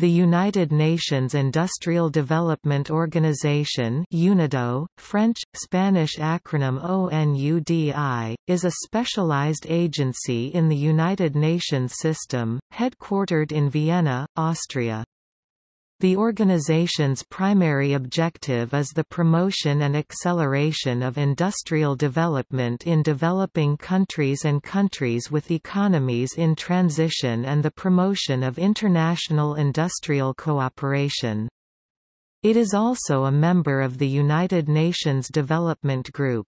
The United Nations Industrial Development Organization UNIDO, French, Spanish acronym ONUDI, is a specialized agency in the United Nations system, headquartered in Vienna, Austria. The organization's primary objective is the promotion and acceleration of industrial development in developing countries and countries with economies in transition and the promotion of international industrial cooperation. It is also a member of the United Nations Development Group.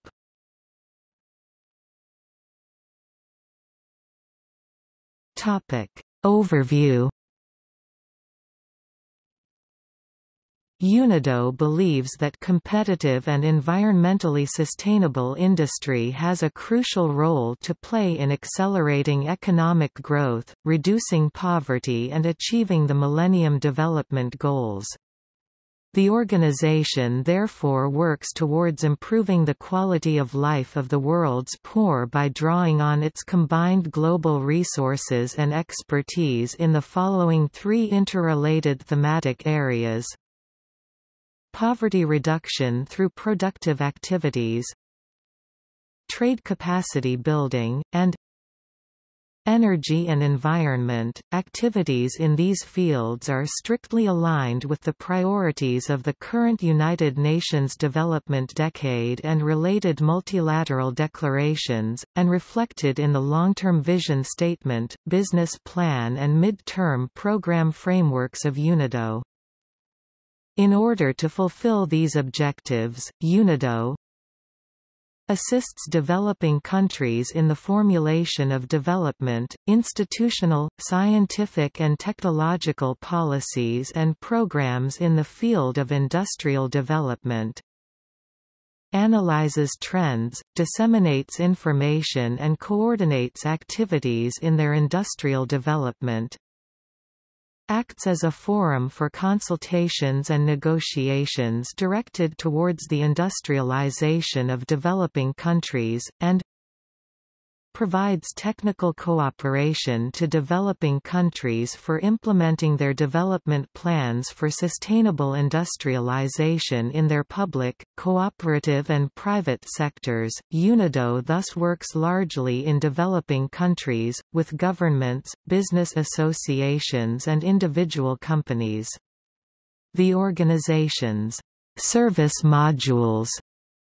Overview UNIDO believes that competitive and environmentally sustainable industry has a crucial role to play in accelerating economic growth, reducing poverty and achieving the Millennium Development Goals. The organization therefore works towards improving the quality of life of the world's poor by drawing on its combined global resources and expertise in the following three interrelated thematic areas Poverty reduction through productive activities Trade capacity building, and Energy and environment, activities in these fields are strictly aligned with the priorities of the current United Nations Development Decade and related multilateral declarations, and reflected in the long-term vision statement, business plan and mid-term program frameworks of UNIDO. In order to fulfill these objectives, UNIDO assists developing countries in the formulation of development, institutional, scientific and technological policies and programs in the field of industrial development, analyzes trends, disseminates information and coordinates activities in their industrial development, acts as a forum for consultations and negotiations directed towards the industrialization of developing countries, and provides technical cooperation to developing countries for implementing their development plans for sustainable industrialization in their public, cooperative and private sectors. UNIDO thus works largely in developing countries, with governments, business associations and individual companies. The organization's service modules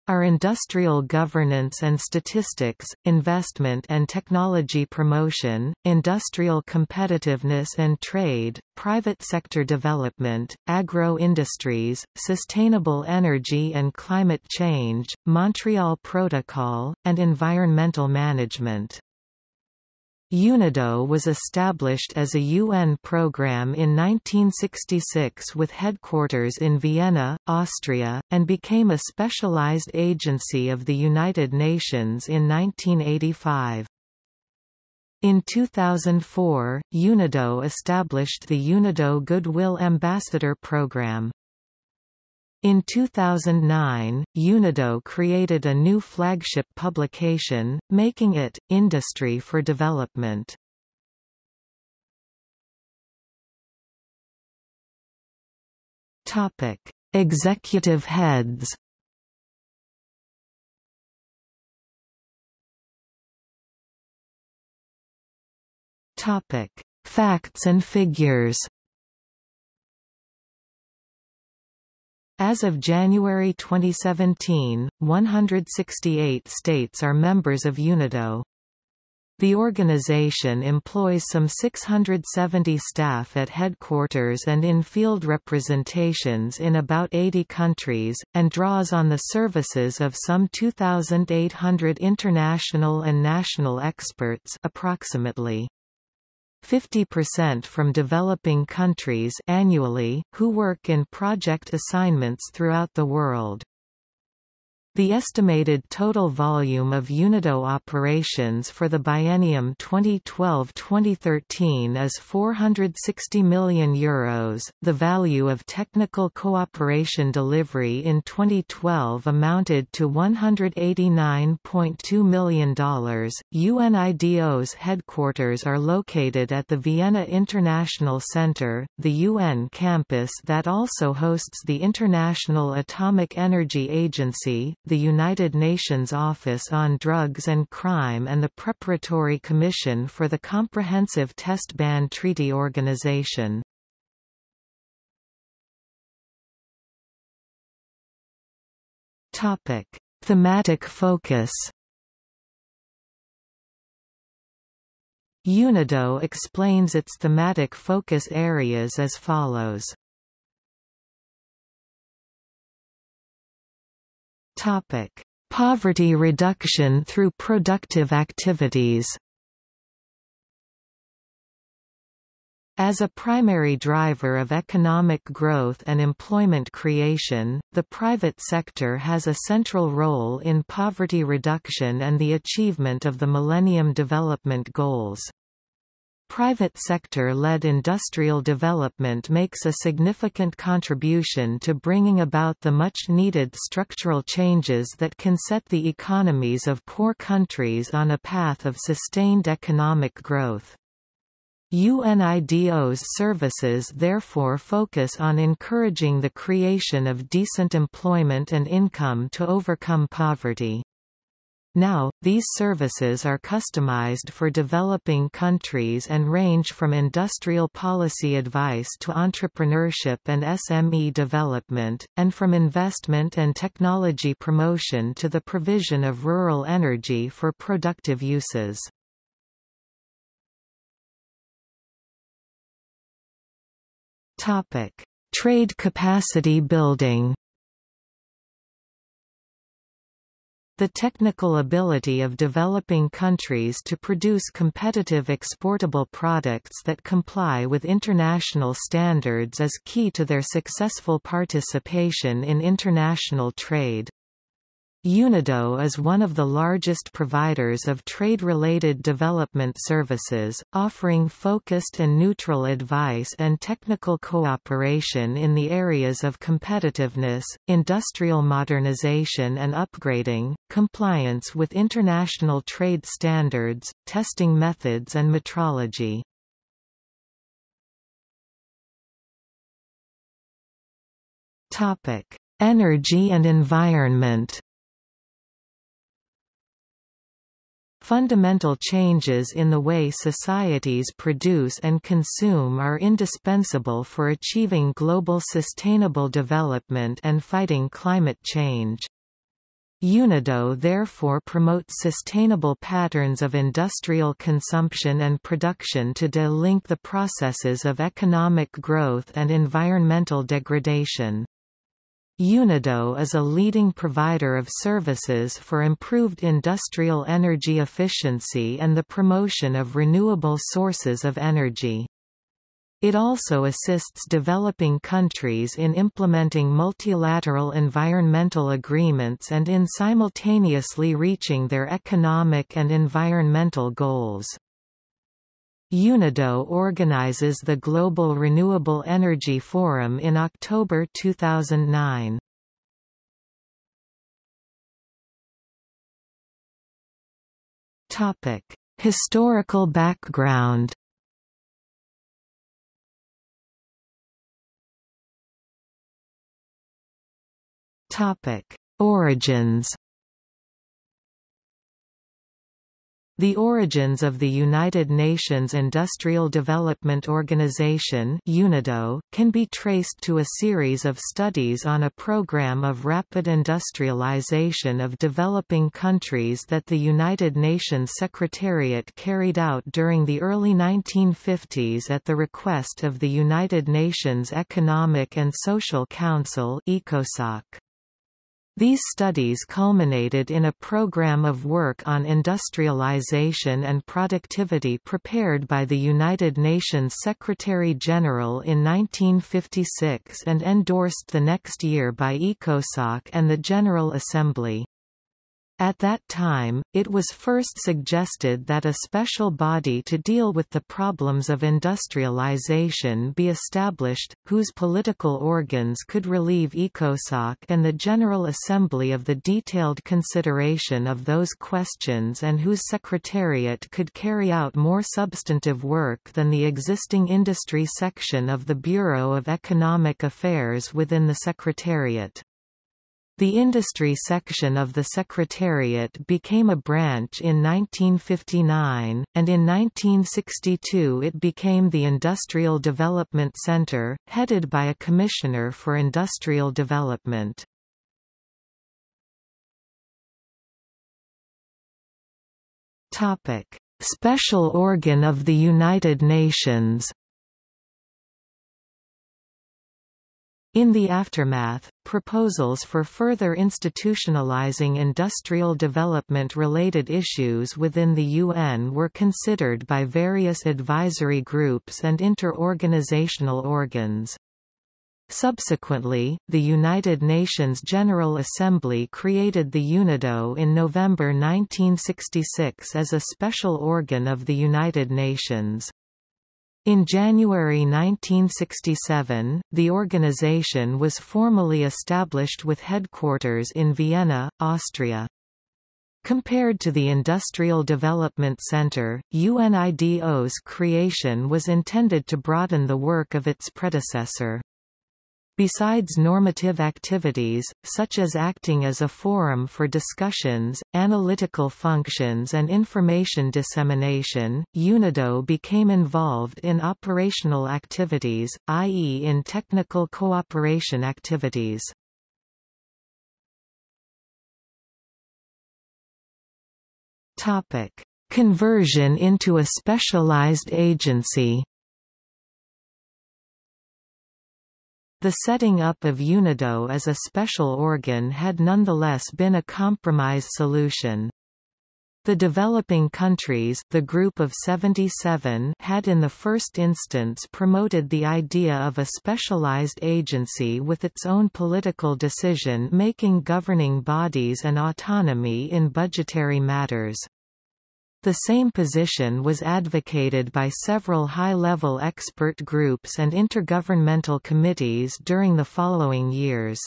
are industrial governance and statistics, investment and technology promotion, industrial competitiveness and trade, private sector development, agro-industries, sustainable energy and climate change, Montreal Protocol, and environmental management. UNIDO was established as a UN program in 1966 with headquarters in Vienna, Austria, and became a specialized agency of the United Nations in 1985. In 2004, UNIDO established the UNIDO Goodwill Ambassador Program. In 2009, UNIDO created a new flagship publication, making it, Industry for Development. Executive heads Facts and figures As of January 2017, 168 states are members of UNIDO. The organization employs some 670 staff at headquarters and in field representations in about 80 countries, and draws on the services of some 2,800 international and national experts approximately. 50% from developing countries annually, who work in project assignments throughout the world. The estimated total volume of UNIDO operations for the biennium 2012-2013 is €460 million. Euros. The value of technical cooperation delivery in 2012 amounted to $189.2 million. UNIDO's headquarters are located at the Vienna International Center, the UN campus that also hosts the International Atomic Energy Agency, the United Nations Office on Drugs and Crime and the Preparatory Commission for the Comprehensive Test Ban Treaty Organization. Topic: Thematic focus. UNIDO explains its thematic focus areas as follows. Topic: Poverty reduction through productive activities. As a primary driver of economic growth and employment creation, the private sector has a central role in poverty reduction and the achievement of the Millennium Development Goals. Private sector-led industrial development makes a significant contribution to bringing about the much-needed structural changes that can set the economies of poor countries on a path of sustained economic growth. UNIDO's services therefore focus on encouraging the creation of decent employment and income to overcome poverty. Now, these services are customized for developing countries and range from industrial policy advice to entrepreneurship and SME development, and from investment and technology promotion to the provision of rural energy for productive uses. Trade capacity building The technical ability of developing countries to produce competitive exportable products that comply with international standards is key to their successful participation in international trade. UNIDO is one of the largest providers of trade-related development services, offering focused and neutral advice and technical cooperation in the areas of competitiveness, industrial modernization and upgrading, compliance with international trade standards, testing methods and metrology. Energy and environment Fundamental changes in the way societies produce and consume are indispensable for achieving global sustainable development and fighting climate change. UNIDO therefore promotes sustainable patterns of industrial consumption and production to de-link the processes of economic growth and environmental degradation. UNIDO is a leading provider of services for improved industrial energy efficiency and the promotion of renewable sources of energy. It also assists developing countries in implementing multilateral environmental agreements and in simultaneously reaching their economic and environmental goals. UNIDO organizes the Global Renewable Energy Forum in October 2009. Topic: Historical background. Topic: Origins. The origins of the United Nations Industrial Development Organization UNIDO, can be traced to a series of studies on a program of rapid industrialization of developing countries that the United Nations Secretariat carried out during the early 1950s at the request of the United Nations Economic and Social Council ECOSOC. These studies culminated in a program of work on industrialization and productivity prepared by the United Nations Secretary-General in 1956 and endorsed the next year by ECOSOC and the General Assembly. At that time, it was first suggested that a special body to deal with the problems of industrialization be established, whose political organs could relieve ECOSOC and the General Assembly of the detailed consideration of those questions and whose secretariat could carry out more substantive work than the existing industry section of the Bureau of Economic Affairs within the Secretariat. The industry section of the Secretariat became a branch in 1959, and in 1962 it became the Industrial Development Center, headed by a Commissioner for Industrial Development. Special Organ of the United Nations In the aftermath, proposals for further institutionalizing industrial development-related issues within the UN were considered by various advisory groups and inter-organizational organs. Subsequently, the United Nations General Assembly created the UNIDO in November 1966 as a special organ of the United Nations. In January 1967, the organization was formally established with headquarters in Vienna, Austria. Compared to the Industrial Development Center, UNIDO's creation was intended to broaden the work of its predecessor. Besides normative activities, such as acting as a forum for discussions, analytical functions and information dissemination, UNIDO became involved in operational activities, i.e. in technical cooperation activities. Conversion into a specialized agency The setting up of UNIDO as a special organ had nonetheless been a compromise solution. The developing countries the group of 77 had in the first instance promoted the idea of a specialized agency with its own political decision-making governing bodies and autonomy in budgetary matters. The same position was advocated by several high-level expert groups and intergovernmental committees during the following years.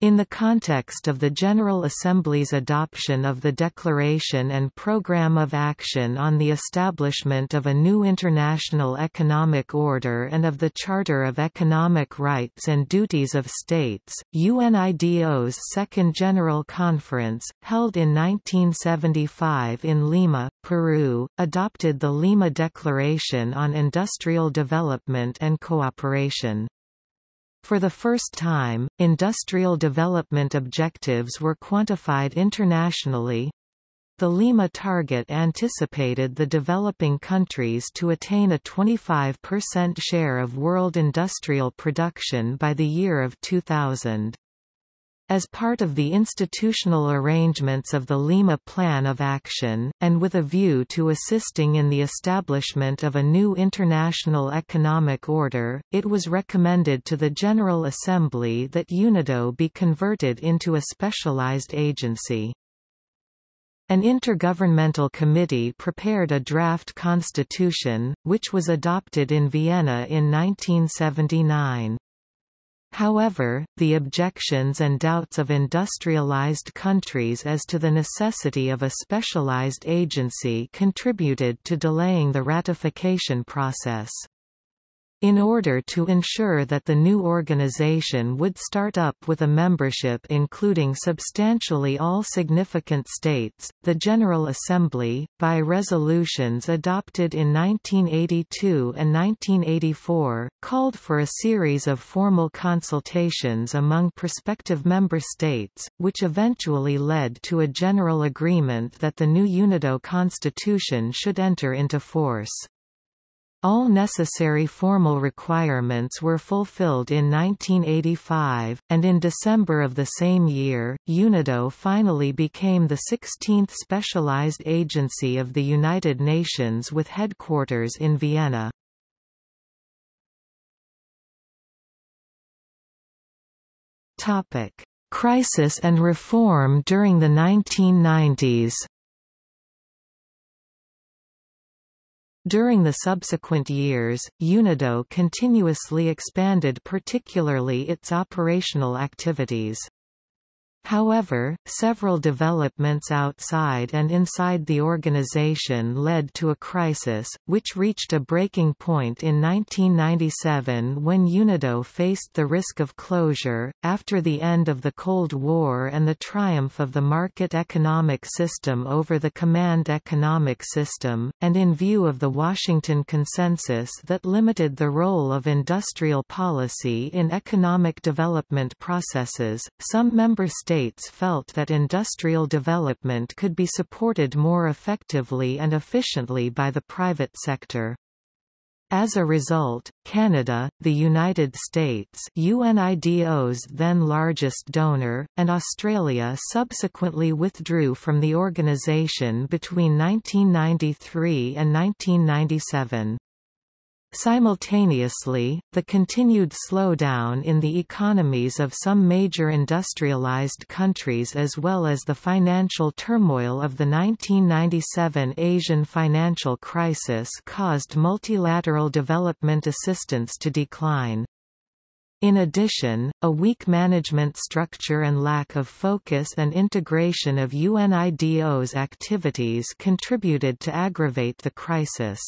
In the context of the General Assembly's adoption of the Declaration and Programme of Action on the Establishment of a New International Economic Order and of the Charter of Economic Rights and Duties of States, UNIDO's Second General Conference, held in 1975 in Lima, Peru, adopted the Lima Declaration on Industrial Development and Cooperation. For the first time, industrial development objectives were quantified internationally. The Lima target anticipated the developing countries to attain a 25% share of world industrial production by the year of 2000. As part of the institutional arrangements of the Lima Plan of Action, and with a view to assisting in the establishment of a new international economic order, it was recommended to the General Assembly that UNIDO be converted into a specialized agency. An intergovernmental committee prepared a draft constitution, which was adopted in Vienna in 1979. However, the objections and doubts of industrialized countries as to the necessity of a specialized agency contributed to delaying the ratification process. In order to ensure that the new organization would start up with a membership including substantially all significant states, the General Assembly, by resolutions adopted in 1982 and 1984, called for a series of formal consultations among prospective member states, which eventually led to a general agreement that the new UNIDO constitution should enter into force. All necessary formal requirements were fulfilled in 1985, and in December of the same year, UNIDO finally became the 16th specialized agency of the United Nations with headquarters in Vienna. Crisis and reform during the 1990s During the subsequent years, UNIDO continuously expanded particularly its operational activities. However, several developments outside and inside the organization led to a crisis, which reached a breaking point in 1997 when UNIDO faced the risk of closure. After the end of the Cold War and the triumph of the market economic system over the command economic system, and in view of the Washington Consensus that limited the role of industrial policy in economic development processes, some member states states felt that industrial development could be supported more effectively and efficiently by the private sector. As a result, Canada, the United States UNIDO's then largest donor, and Australia subsequently withdrew from the organisation between 1993 and 1997. Simultaneously, the continued slowdown in the economies of some major industrialized countries as well as the financial turmoil of the 1997 Asian financial crisis caused multilateral development assistance to decline. In addition, a weak management structure and lack of focus and integration of UNIDO's activities contributed to aggravate the crisis.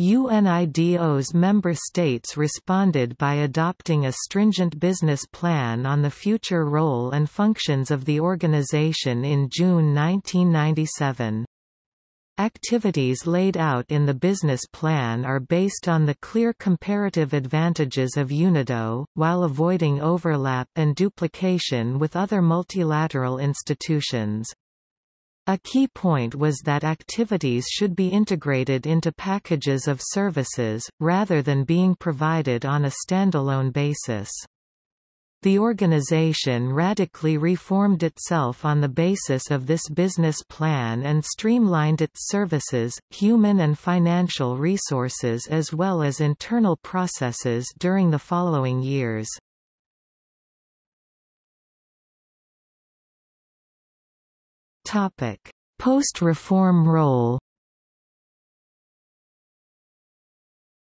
UNIDO's member states responded by adopting a stringent business plan on the future role and functions of the organization in June 1997. Activities laid out in the business plan are based on the clear comparative advantages of UNIDO, while avoiding overlap and duplication with other multilateral institutions. A key point was that activities should be integrated into packages of services, rather than being provided on a standalone basis. The organization radically reformed itself on the basis of this business plan and streamlined its services, human and financial resources as well as internal processes during the following years. Post-reform role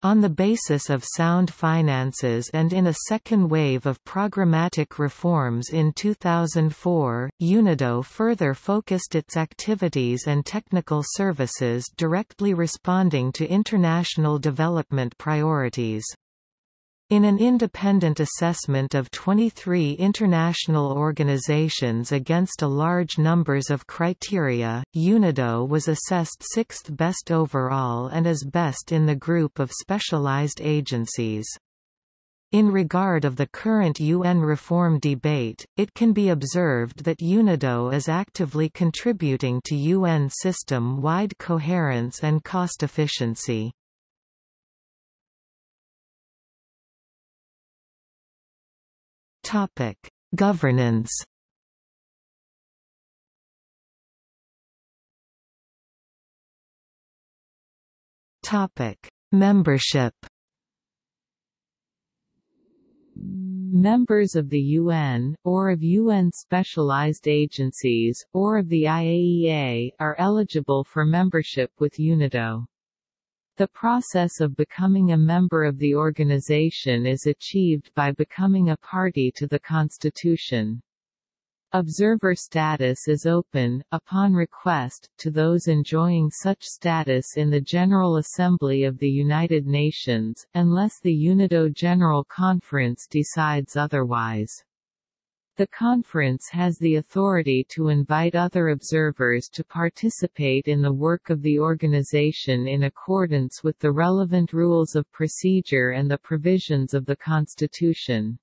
On the basis of sound finances and in a second wave of programmatic reforms in 2004, UNIDO further focused its activities and technical services directly responding to international development priorities. In an independent assessment of 23 international organizations against a large numbers of criteria, UNIDO was assessed sixth best overall and as best in the group of specialized agencies. In regard of the current UN reform debate, it can be observed that UNIDO is actively contributing to UN system-wide coherence and cost efficiency. Topic: Governance. Topic: Membership. Members of the UN, or of UN specialized agencies, or of the IAEA, are eligible for membership with UNIDO. The process of becoming a member of the organization is achieved by becoming a party to the Constitution. Observer status is open, upon request, to those enjoying such status in the General Assembly of the United Nations, unless the UNIDO General Conference decides otherwise. The conference has the authority to invite other observers to participate in the work of the organization in accordance with the relevant rules of procedure and the provisions of the Constitution.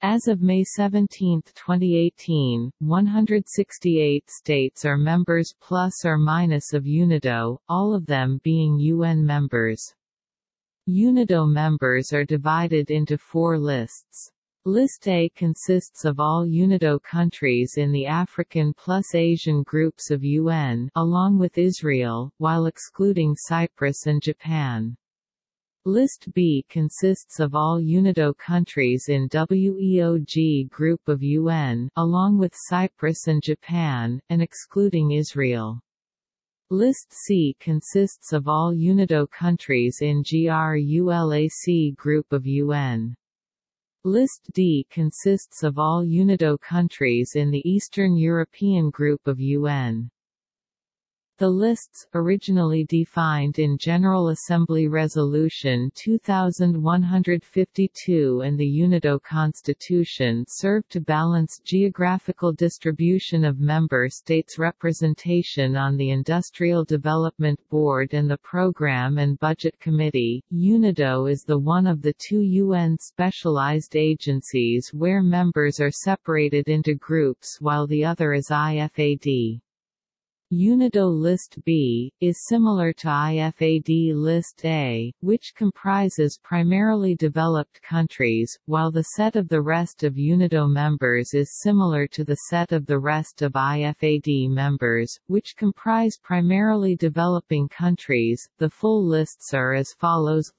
As of May 17, 2018, 168 states are members plus or minus of UNIDO, all of them being UN members. UNIDO members are divided into four lists. List A consists of all UNIDO countries in the African plus Asian groups of UN along with Israel, while excluding Cyprus and Japan. List B consists of all UNIDO countries in WEOG group of UN along with Cyprus and Japan, and excluding Israel. List C consists of all UNIDO countries in GRULAC group of UN. List D consists of all UNIDO countries in the Eastern European group of UN. The lists, originally defined in General Assembly Resolution 2152 and the UNIDO Constitution serve to balance geographical distribution of member states' representation on the Industrial Development Board and the Program and Budget Committee. UNIDO is the one of the two UN specialized agencies where members are separated into groups while the other is IFAD. UNIDO List B, is similar to IFAD List A, which comprises primarily developed countries, while the set of the rest of UNIDO members is similar to the set of the rest of IFAD members, which comprise primarily developing countries. The full lists are as follows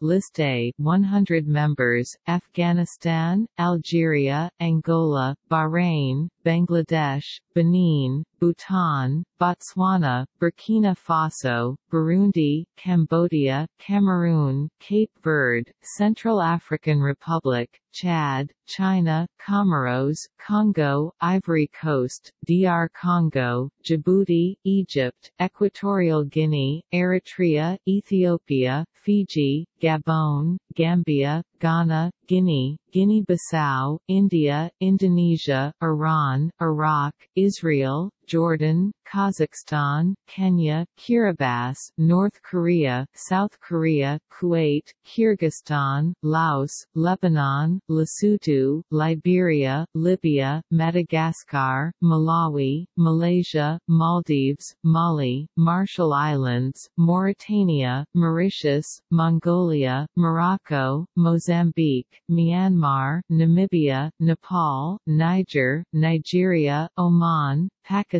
List A 100 members Afghanistan, Algeria, Angola, Bahrain, Bangladesh, Benin, Bhutan, Botswana, Burkina Faso, Burundi, Cambodia, Cameroon, Cape Verde, Central African Republic, Chad, China, Comoros, Congo, Ivory Coast, DR Congo, Djibouti, Egypt, Equatorial Guinea, Eritrea, Ethiopia, Fiji, Gabon, Gambia, Ghana, Guinea, Guinea-Bissau, India, Indonesia, Iran, Iraq, Israel, Jordan, Kazakhstan, Kenya, Kiribati, North Korea, South Korea, Kuwait, Kyrgyzstan, Laos, Lebanon, Lesotho, Liberia, Libya, Madagascar, Malawi, Malaysia, Maldives, Mali, Marshall Islands, Mauritania, Mauritius, Mongolia, Morocco, Mozambique, Myanmar, Namibia, Nepal, Niger, Nigeria, Oman, Pakistan,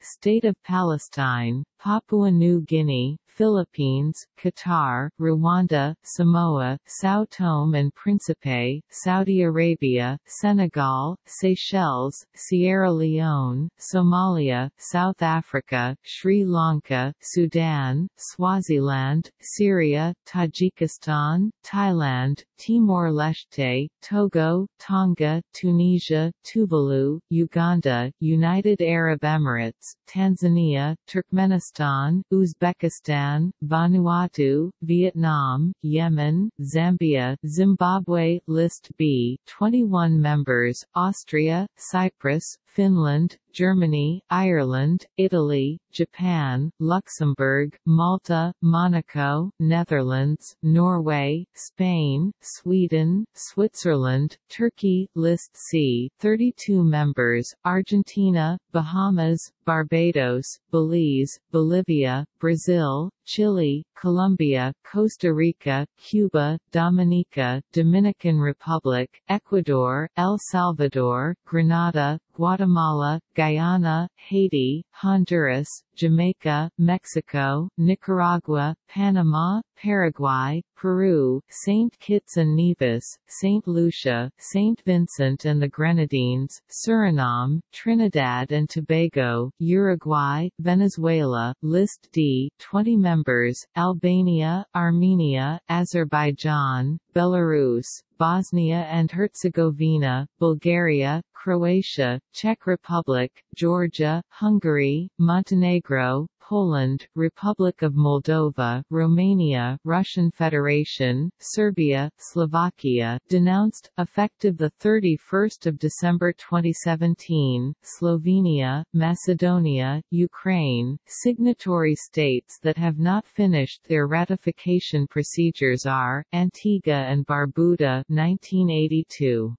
State of Palestine, Papua New Guinea, Philippines, Qatar, Rwanda, Samoa, São Tome and Príncipe, Saudi Arabia, Senegal, Seychelles, Sierra Leone, Somalia, South Africa, Sri Lanka, Sudan, Swaziland, Syria, Tajikistan, Thailand, Timor-Leste, Togo, Tonga, Tunisia, Tuvalu, Uganda, United Arab Emirates, Tanzania, Turkmenistan, Uzbekistan, Vanuatu, Vietnam, Yemen, Zambia, Zimbabwe List B 21 members, Austria, Cyprus, Finland, Germany, Ireland, Italy, Japan, Luxembourg, Malta, Monaco, Netherlands, Norway, Spain, Sweden, Switzerland, Turkey, List C 32 members, Argentina, Bahamas, Barbados, Belize, Bolivia, Brazil, Chile, Colombia, Costa Rica, Cuba, Dominica, Dominican Republic, Ecuador, El Salvador, Grenada, Guatemala, Guyana, Haiti, Honduras, Jamaica, Mexico, Nicaragua, Panama, Paraguay, Peru, St. Kitts and Nevis, St. Lucia, St. Vincent and the Grenadines, Suriname, Trinidad and Tobago, Uruguay, Venezuela, List D 20 members, Albania, Armenia, Azerbaijan, Belarus, Bosnia and Herzegovina, Bulgaria, Croatia, Czech Republic, Georgia, Hungary, Montenegro, Poland, Republic of Moldova, Romania, Russian Federation, Serbia, Slovakia, denounced, effective 31 December 2017, Slovenia, Macedonia, Ukraine, signatory states that have not finished their ratification procedures are, Antigua and Barbuda 1982.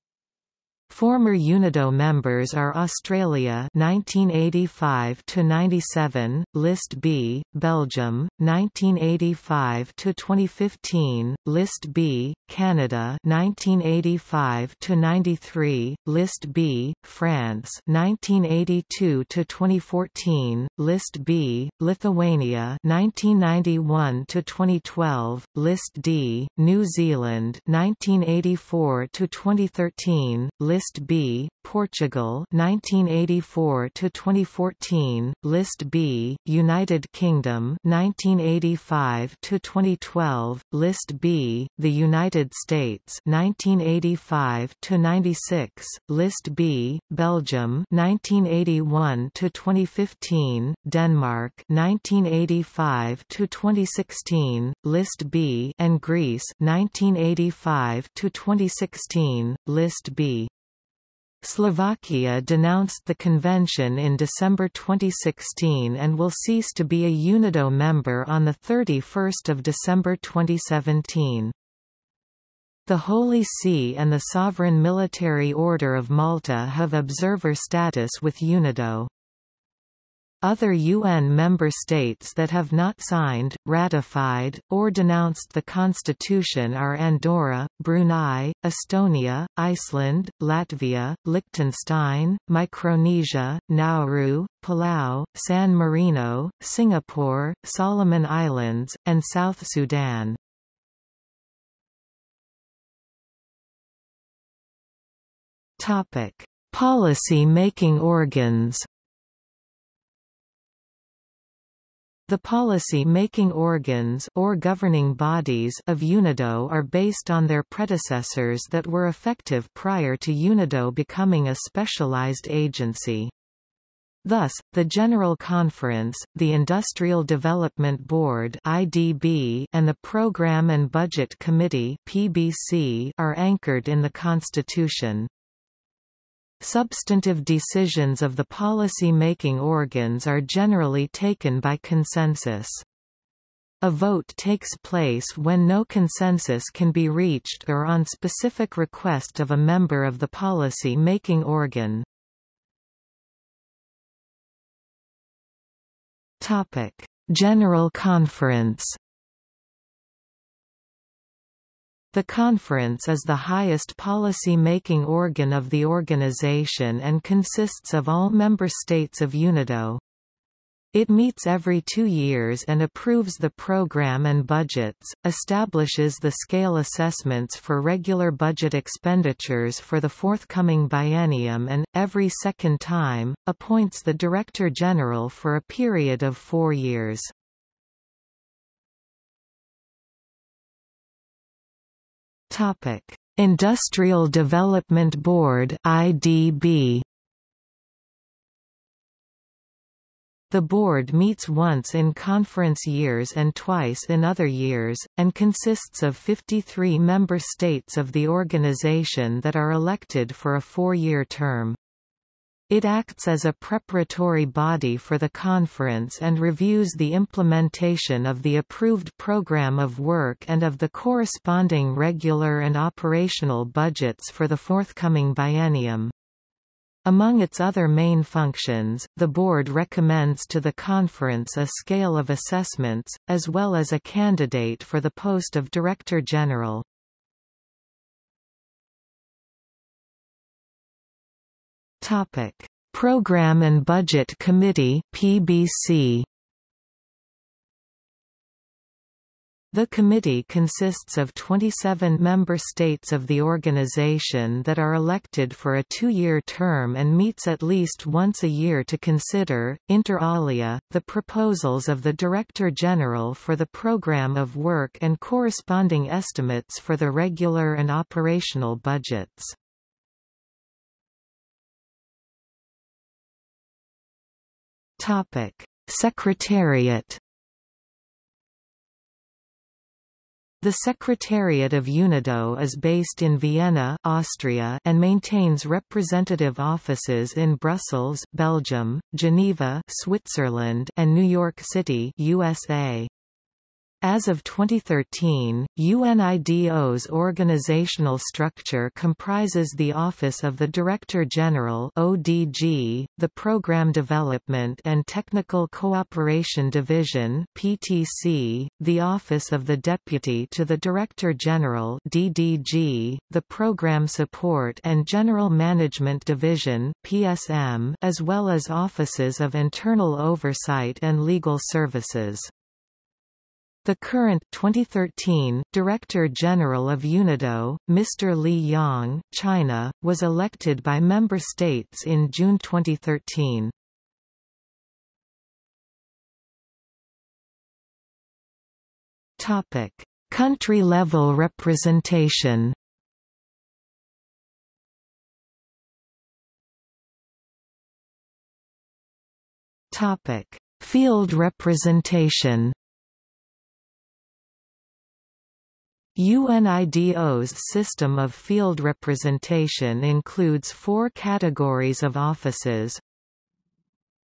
Former UNIDO members are Australia 1985 to 97, List B, Belgium 1985 to 2015, List B, Canada 1985 to 93, List B, France 1982 to 2014, List B, Lithuania 1991 to 2012, List D, New Zealand 1984 to 2013, List List B, Portugal 1984 to 2014, List B, United Kingdom 1985 to 2012, List B, the United States 1985 to 96, List B, Belgium 1981 to 2015, Denmark 1985 to 2016, List B, and Greece 1985 to 2016, List B. Slovakia denounced the convention in December 2016 and will cease to be a UNIDO member on 31 December 2017. The Holy See and the Sovereign Military Order of Malta have observer status with UNIDO. Other UN member states that have not signed, ratified, or denounced the Constitution are Andorra, Brunei, Estonia, Iceland, Latvia, Liechtenstein, Micronesia, Nauru, Palau, San Marino, Singapore, Solomon Islands, and South Sudan. Topic: Policy-making organs The policy-making organs or governing bodies of UNIDO are based on their predecessors that were effective prior to UNIDO becoming a specialized agency. Thus, the General Conference, the Industrial Development Board (IDB), and the Program and Budget Committee (PBC) are anchored in the Constitution. Substantive decisions of the policy-making organs are generally taken by consensus. A vote takes place when no consensus can be reached or on specific request of a member of the policy-making organ. General Conference The conference is the highest policy-making organ of the organization and consists of all member states of UNIDO. It meets every two years and approves the program and budgets, establishes the scale assessments for regular budget expenditures for the forthcoming biennium and, every second time, appoints the Director General for a period of four years. Topic: Industrial Development Board (IDB). The board meets once in conference years and twice in other years, and consists of 53 member states of the organization that are elected for a four-year term. It acts as a preparatory body for the conference and reviews the implementation of the approved program of work and of the corresponding regular and operational budgets for the forthcoming biennium. Among its other main functions, the Board recommends to the Conference a scale of assessments, as well as a candidate for the post of Director General. Topic: Program and Budget Committee (PBC). The committee consists of 27 member states of the organization that are elected for a two-year term and meets at least once a year to consider, inter alia, the proposals of the Director General for the program of work and corresponding estimates for the regular and operational budgets. Topic: Secretariat The Secretariat of UNIDO is based in Vienna Austria and maintains representative offices in Brussels Belgium, Geneva Switzerland and New York City USA. As of 2013, UNIDO's organizational structure comprises the Office of the Director General (ODG), the Program Development and Technical Cooperation Division (PTC), the Office of the Deputy to the Director General (DDG), the Program Support and General Management Division (PSM), as well as offices of internal oversight and legal services. The current 2013 Director General of UNIDO, Mr. Li Yong, China, was elected by member states in June 2013. Topic: Country-level representation. Topic: Field representation. UNIDO's system of field representation includes four categories of offices.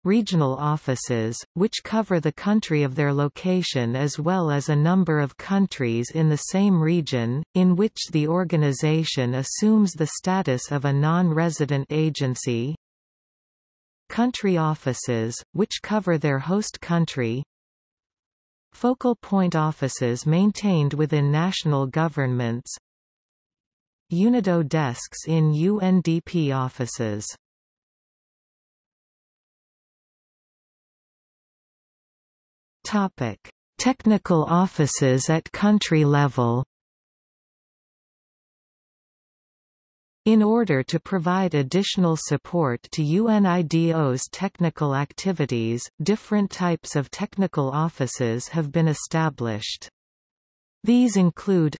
Regional offices, which cover the country of their location as well as a number of countries in the same region, in which the organization assumes the status of a non-resident agency. Country offices, which cover their host country Focal point offices maintained within national governments UNIDO desks in UNDP offices Topic: Technical offices at country level. In order to provide additional support to UNIDO's technical activities, different types of technical offices have been established. These include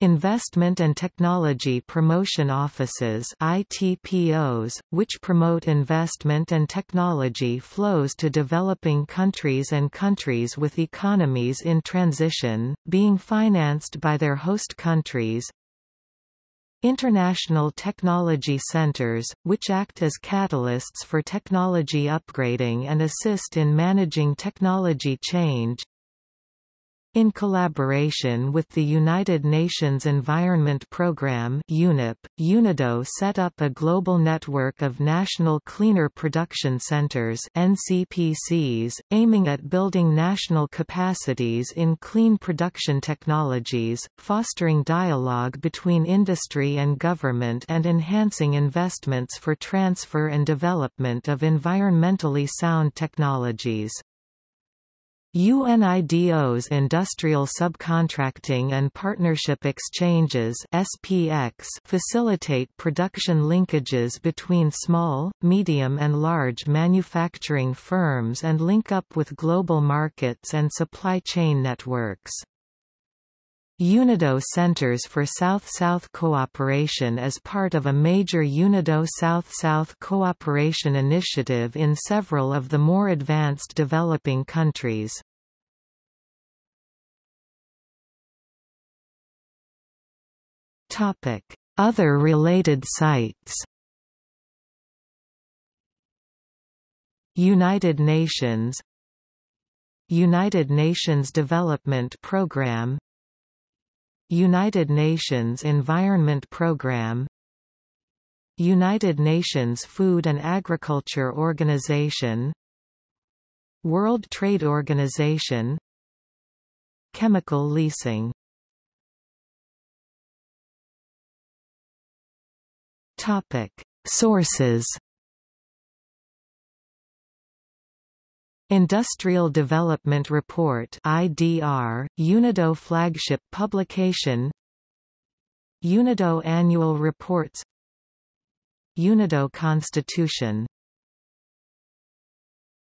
Investment and Technology Promotion Offices ITPOs, which promote investment and technology flows to developing countries and countries with economies in transition, being financed by their host countries International technology centers, which act as catalysts for technology upgrading and assist in managing technology change in collaboration with the United Nations Environment Programme UNEP, UNIDO set up a global network of National Cleaner Production Centers NCPCs, aiming at building national capacities in clean production technologies, fostering dialogue between industry and government and enhancing investments for transfer and development of environmentally sound technologies. UNIDO's Industrial Subcontracting and Partnership Exchanges SPX facilitate production linkages between small, medium and large manufacturing firms and link up with global markets and supply chain networks. UNIDO Centers for South-South Cooperation as part of a major UNIDO South-South cooperation initiative in several of the more advanced developing countries. Other related sites United Nations United Nations Development Programme United Nations Environment Programme United Nations Food and Agriculture Organization World Trade Organization Chemical leasing. Topic Sources Industrial Development Report IDR, UNIDO flagship publication UNIDO Annual Reports UNIDO Constitution